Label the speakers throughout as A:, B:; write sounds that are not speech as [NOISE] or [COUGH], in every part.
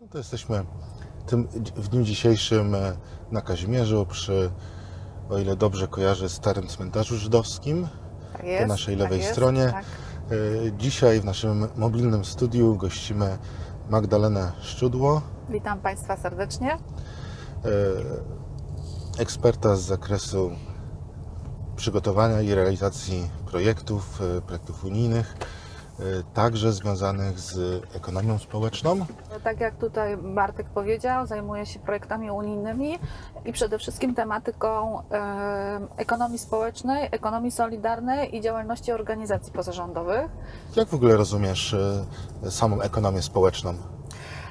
A: No to jesteśmy tym, w dniu dzisiejszym e, na Kazimierzu przy, o ile dobrze kojarzę, starym cmentarzu żydowskim.
B: Tak
A: Po
B: jest,
A: naszej
B: tak
A: lewej
B: jest,
A: stronie.
B: Tak.
A: E, Dzisiaj w naszym mobilnym studiu gościmy Magdalenę Szczudło,
B: Witam Państwa serdecznie.
A: e, eksperta z zakresu przygotowania i realizacji projektów, projektów unijnych, także związanych z ekonomią społeczną.
B: Tak jak tutaj Bartek powiedział, zajmuję się projektami unijnymi i przede wszystkim tematyką e, ekonomii społecznej, ekonomii solidarnej i działalności organizacji pozarządowych.
A: Jak w ogóle rozumiesz e, samą ekonomię społeczną?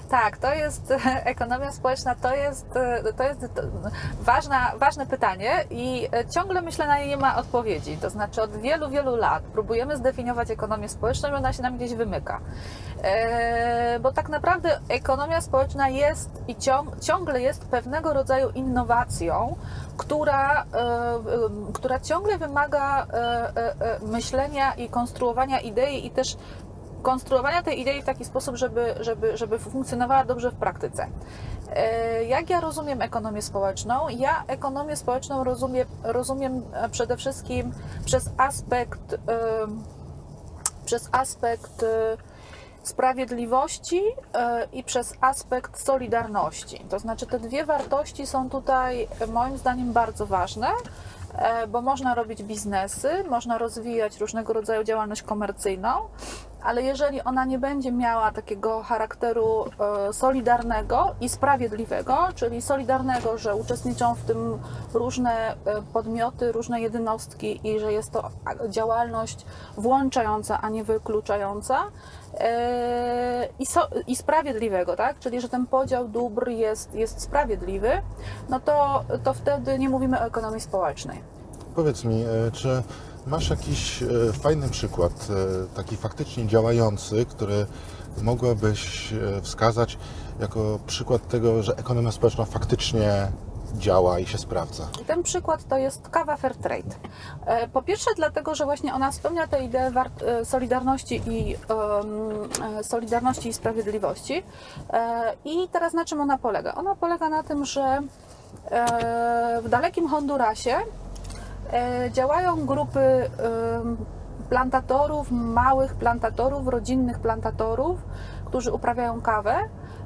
B: Tak, to jest [LAUGHS] ekonomia społeczna, to jest, to jest ważna, ważne pytanie i ciągle myślę na nie nie ma odpowiedzi. To znaczy od wielu, wielu lat próbujemy zdefiniować ekonomię społeczną i ona się nam gdzieś wymyka. E, bo tak naprawdę ekonomia społeczna jest i ciąg, ciągle jest pewnego rodzaju innowacją, która, e, e, która ciągle wymaga e, e, e, myślenia i konstruowania idei i też konstruowania tej idei w taki sposób, żeby, żeby, żeby funkcjonowała dobrze w praktyce. E, Jak ja rozumiem ekonomię społeczną? Ja ekonomię społeczną rozumiem, rozumiem e, przede wszystkim przez aspekt, em, przez aspekt e, sprawiedliwości e, i przez aspekt solidarności. To znaczy te dwie wartości są tutaj e, moim zdaniem bardzo ważne, e, bo można robić biznesy, można rozwijać różnego rodzaju działalność komercyjną, ale jeżeli ona nie będzie miała takiego charakteru e, solidarnego i sprawiedliwego, czyli solidarnego, że uczestniczą w tym różne e, podmioty, różne jednostki i że jest to działalność włączająca, a nie wykluczająca, e, i, so, i sprawiedliwego, tak? Czyli że ten podział dóbr jest, jest sprawiedliwy, no to, to wtedy nie mówimy o ekonomii społecznej.
A: Powiedz mi, czy masz jakiś e, fajny przykład, e, taki faktycznie działający, który mogłabyś e, wskazać jako przykład tego, że ekonomia społeczna faktycznie działa i się sprawdza?
B: Ten przykład to jest kawa Fairtrade. Po pierwsze dlatego, że właśnie ona spełnia tę ideę solidarności i, e, solidarności i sprawiedliwości. I teraz na czym ona polega? Ona polega na tym, że w dalekim Hondurasie działają grupy plantatorów, małych plantatorów, rodzinnych plantatorów, którzy uprawiają kawę.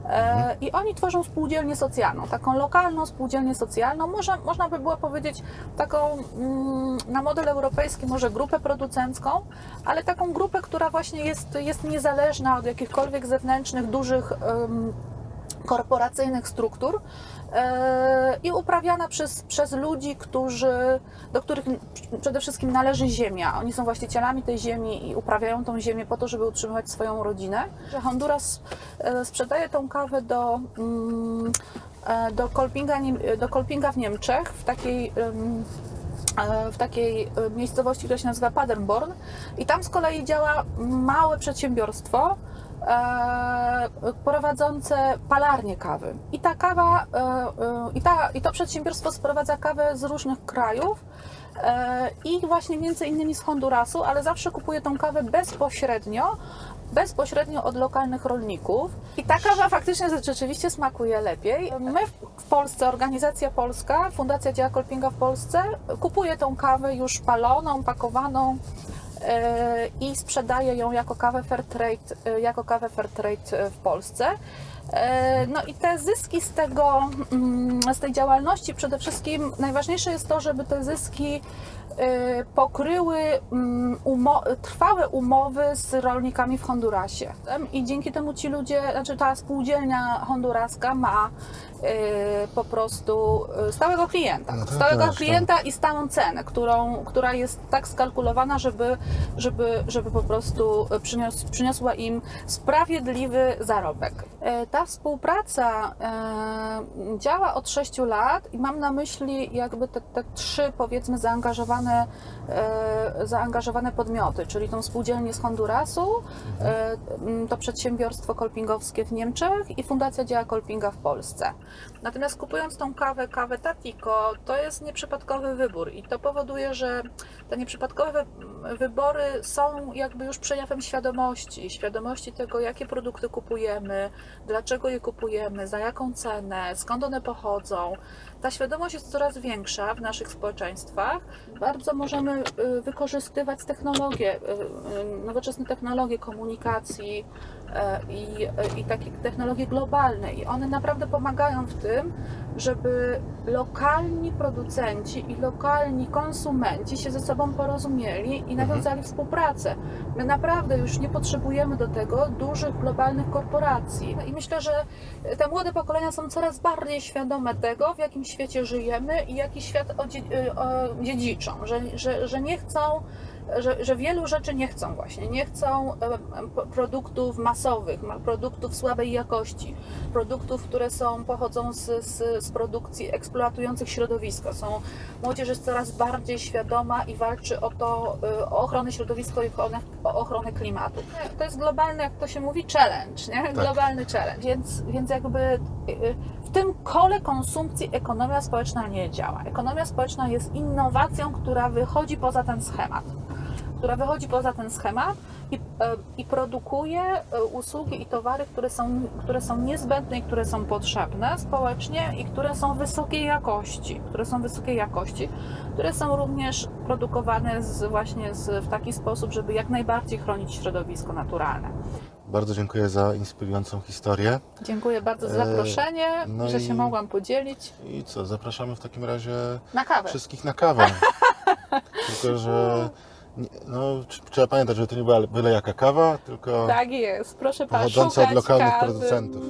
B: E, I oni tworzą spółdzielnię socjalną, taką lokalną spółdzielnię socjalną, można, można by było powiedzieć taką mm, na model europejski może grupę producencką, ale taką grupę, która właśnie jest, jest niezależna od jakichkolwiek zewnętrznych, dużych em, korporacyjnych struktur e, i uprawiana przez, przez ludzi, którzy, do których przede wszystkim należy ziemia. Oni są właścicielami tej ziemi i uprawiają tą ziemię po to, żeby utrzymywać swoją rodzinę. Honduras e, sprzedaje tą kawę do, mm, e, do, Kolpinga, do Kolpinga w Niemczech, w takiej w takiej miejscowości, która się nazywa Paderborn i tam z kolei działa małe przedsiębiorstwo prowadzące palarnię kawy. I ta kawa, e, e, i, ta, i to przedsiębiorstwo sprowadza kawę z różnych krajów e, i właśnie między innymi z Hondurasu, ale zawsze kupuje tą kawę bezpośrednio bezpośrednio od lokalnych rolników. I ta kawa faktycznie rzeczywiście smakuje lepiej. My w Polsce, organizacja polska, Fundacja Dzieła Kolpinga w Polsce, kupuje tą kawę już paloną, pakowaną e, i sprzedaje ją jako kawę Fairtrade, e, jako kawę Fairtrade e, w Polsce. E, No i te zyski z tego, mm, z tej działalności przede wszystkim najważniejsze jest to, żeby te zyski e, pokryły mm, umo- trwałe umowy z rolnikami w Hondurasie. I dzięki temu ci ludzie, znaczy ta spółdzielnia honduraska ma e, po prostu stałego klienta.
A: No tak,
B: stałego
A: zresztą.
B: klienta i stałą cenę, którą, która jest tak skalkulowana, żeby, żeby, żeby po prostu przynios, przyniosła im sprawiedliwy zarobek. Ta współpraca e, działa od 6 lat i mam na myśli jakby te, te trzy powiedzmy zaangażowane, e, zaangażowane podmioty, czyli tą spółdzielnię z Hondurasu, e, to przedsiębiorstwo kolpingowskie w Niemczech i Fundacja Dzieła Kolpinga w Polsce. Natomiast kupując tą kawę, kawę Tatiko, to jest nieprzypadkowy wybór i to powoduje, że te nieprzypadkowe wybory są jakby już przejawem świadomości, świadomości tego, jakie produkty kupujemy, dla dlaczego je kupujemy, za jaką cenę, skąd one pochodzą. Ta świadomość jest coraz większa w naszych społeczeństwach. Bardzo możemy y, wykorzystywać technologie, y, y, nowoczesne technologie komunikacji i, i takie technologie globalne. I one naprawdę pomagają w tym, żeby lokalni producenci i lokalni konsumenci się ze sobą porozumieli i nawiązali współpracę. My naprawdę już nie potrzebujemy do tego dużych globalnych korporacji. I myślę, że te młode pokolenia są coraz bardziej świadome tego, w jakim świecie żyjemy i jaki świat y, dziedziczą, że, że, że nie chcą. Że, że wielu rzeczy nie chcą właśnie, nie chcą produktów masowych, ma- produktów słabej jakości, produktów, które są, pochodzą z, z, z produkcji eksploatujących środowisko. Są, młodzież jest coraz bardziej świadoma i walczy o to, y, o ochronę środowiska i ochronę, o ochronę klimatu. To jest globalny, jak to się mówi, challenge, nie? Globalny challenge. Więc, więc jakby y, w tym kole konsumpcji ekonomia społeczna nie działa. Ekonomia społeczna jest innowacją, która wychodzi poza ten schemat która wychodzi poza ten schemat i, e, i produkuje e, usługi i towary, które są, które są niezbędne i które są potrzebne społecznie i które są wysokiej jakości, które są wysokiej jakości, które są również produkowane z, właśnie z, w taki sposób, żeby jak najbardziej chronić środowisko naturalne.
A: Bardzo dziękuję za inspirującą historię.
B: Dziękuję bardzo za
A: E,
B: zaproszenie,
A: no
B: że
A: i-
B: się mogłam podzielić.
A: I co, zapraszamy w takim razie
B: Na kawę.
A: wszystkich na kawę. [LAUGHS] tylko, że no, tr- trzeba pamiętać, że to nie była byle jaka kawa, tylko
B: Tak jest, proszę Pana,
A: pochodząca od lokalnych
B: kawy.
A: producentów.